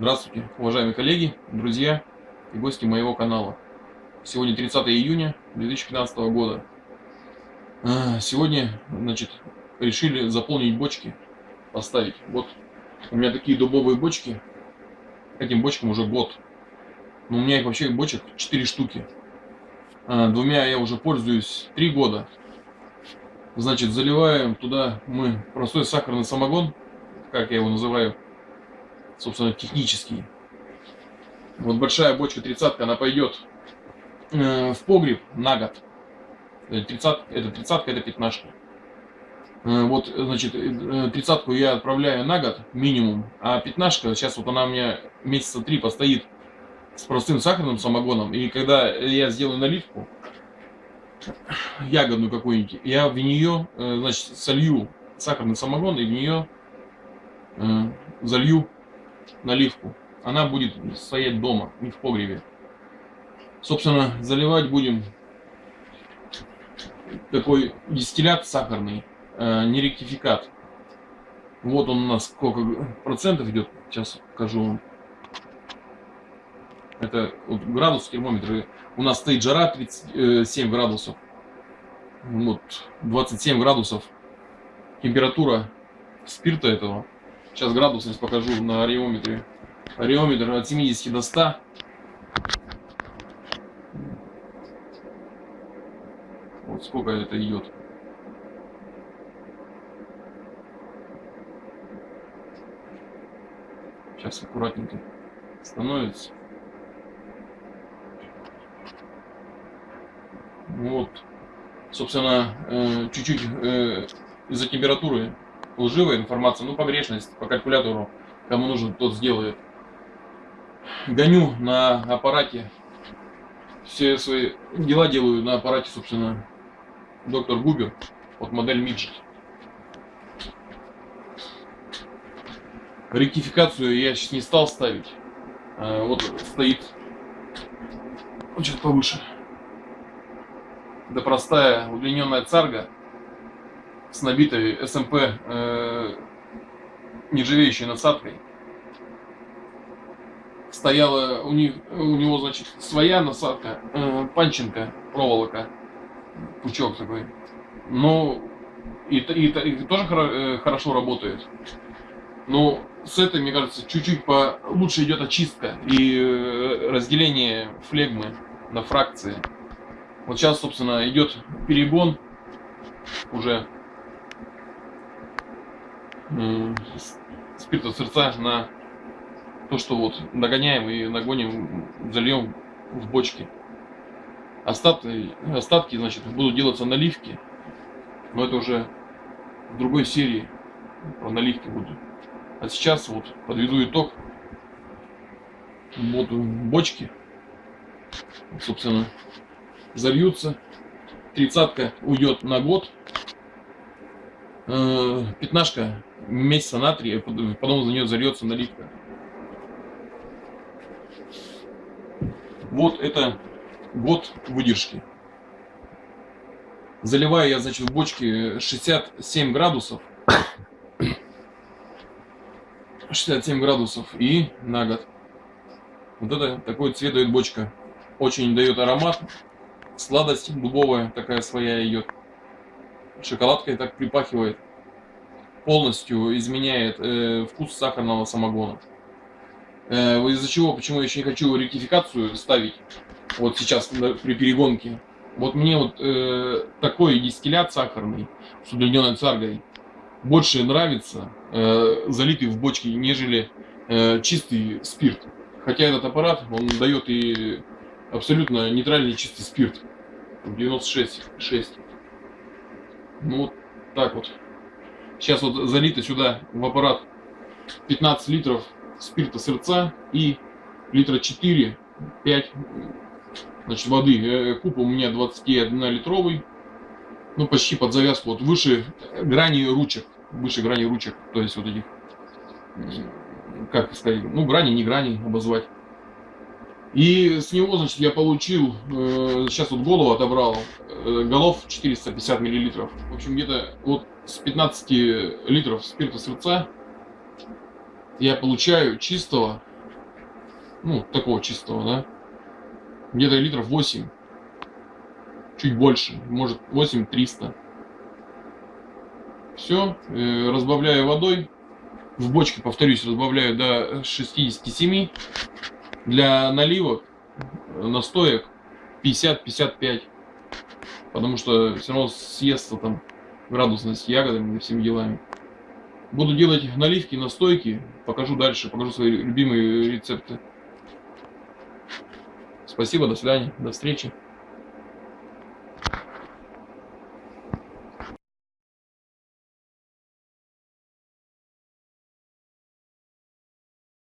Здравствуйте, уважаемые коллеги, друзья и гости моего канала. Сегодня 30 июня 2015 года. А, сегодня, значит, решили заполнить бочки, поставить. Вот у меня такие дубовые бочки. Этим бочкам уже год. Но у меня их вообще бочек 4 штуки. А, двумя я уже пользуюсь 3 года. Значит, заливаем туда мы простой сахарный самогон, как я его называю, собственно, технический. Вот большая бочка тридцатка, она пойдет э, в погреб на год. 30, это тридцатка, это пятнашка. Э, вот, значит, э, тридцатку я отправляю на год минимум, а пятнашка, сейчас вот она у меня месяца три постоит с простым сахарным самогоном, и когда я сделаю наливку, ягодную какую-нибудь, я в нее, э, значит, солью сахарный самогон и в нее э, залью наливку. Она будет стоять дома, не в погребе. Собственно, заливать будем такой дистиллят сахарный, э, не ректификат. Вот он у нас сколько процентов идет, сейчас покажу вам. Это вот градус термометра. У нас стоит жара 37 градусов. Вот 27 градусов температура спирта этого. Сейчас градусность покажу на ареометре. Ареометр от 70 до 100. Вот сколько это идет. Сейчас аккуратненько становится. Вот. Собственно, э, чуть-чуть э, из-за температуры лживая информация, ну, погрешность по калькулятору, кому нужен, тот сделает. Гоню на аппарате, все свои дела делаю на аппарате, собственно, доктор Губер, вот модель Midget. Ректификацию я сейчас не стал ставить. А, вот стоит, вот сейчас повыше. Это простая удлиненная царга с набитой СМП э, нержавеющей насадкой. Стояла у, них, у него, значит, своя насадка, э, панченко, проволока, пучок такой. Но и, и, и тоже э, хорошо работает. Но с этой, мне кажется, чуть-чуть по лучше идет очистка и э, разделение флегмы на фракции. Вот сейчас, собственно, идет перегон уже спирта сердца на то, что вот нагоняем и нагоним, зальем в бочки. Остатки, остатки, значит, будут делаться наливки, но это уже в другой серии про наливки будут. А сейчас вот подведу итог. Вот бочки, собственно, зальются. Тридцатка уйдет на год. Э, пятнашка месяца на три, потом за нее зальется наливка. Вот это год выдержки. Заливаю я, значит, в бочке 67 градусов. 67 градусов и на год. Вот это такой цвет дает бочка. Очень дает аромат. Сладость дубовая такая своя идет. Шоколадкой так припахивает полностью изменяет э, вкус сахарного самогона. Э, из-за чего, почему я еще не хочу ректификацию ставить, вот сейчас при перегонке. Вот мне вот э, такой дистиллят сахарный с удлиненной царгой больше нравится, э, залитый в бочке, нежели э, чистый спирт. Хотя этот аппарат, он дает и абсолютно нейтральный чистый спирт. 96,6. Ну вот так вот. Сейчас вот залито сюда в аппарат 15 литров спирта сердца и литра 4, 5 значит, воды. Э, куб у меня 21 литровый. Ну, почти под завязку. Вот выше грани ручек. Выше грани ручек. То есть вот этих, как сказать, ну, грани, не грани обозвать. И с него, значит, я получил, э, сейчас вот голову отобрал, э, голов 450 миллилитров. В общем, где-то вот с 15 литров спирта сердца я получаю чистого Ну, такого чистого, да. Где-то литров 8. Чуть больше. Может 8 300. Все. Э, разбавляю водой. В бочке, повторюсь, разбавляю до 67. Для наливок, э, настоек 50-55. Потому что все равно съестся там градусность ягодами и всеми делами. Буду делать наливки, настойки. Покажу дальше, покажу свои любимые рецепты. Спасибо, до свидания, до встречи.